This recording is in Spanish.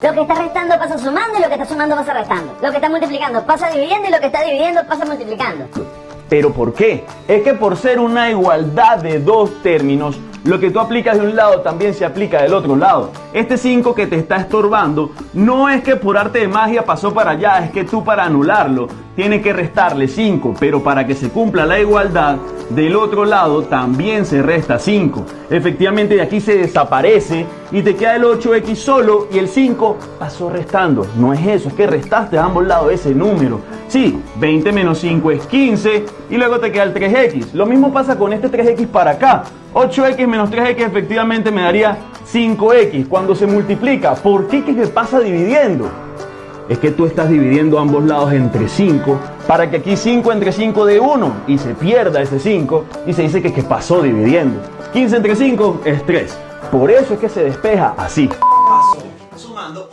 Lo que está restando pasa sumando y lo que está sumando pasa restando. Lo que está multiplicando pasa dividiendo y lo que está dividiendo pasa multiplicando. ¿Pero por qué? Es que por ser una igualdad de dos términos, lo que tú aplicas de un lado también se aplica del otro lado. Este 5 que te está estorbando no es que por arte de magia pasó para allá, es que tú para anularlo tienes que restarle 5, pero para que se cumpla la igualdad, del otro lado también se resta 5. Efectivamente de aquí se desaparece y te queda el 8x solo y el 5 pasó restando. No es eso, es que restaste a ambos lados ese número. Sí, 20 menos 5 es 15 y luego te queda el 3x. Lo mismo pasa con este 3x para acá. 8x menos 3x efectivamente me daría 5x. Cuando se multiplica, ¿por qué que se pasa dividiendo? Es que tú estás dividiendo ambos lados entre 5 para que aquí 5 entre 5 de 1 y se pierda ese 5 y se dice que, que pasó dividiendo. 15 entre 5 es 3. Por eso es que se despeja así. Paso sumando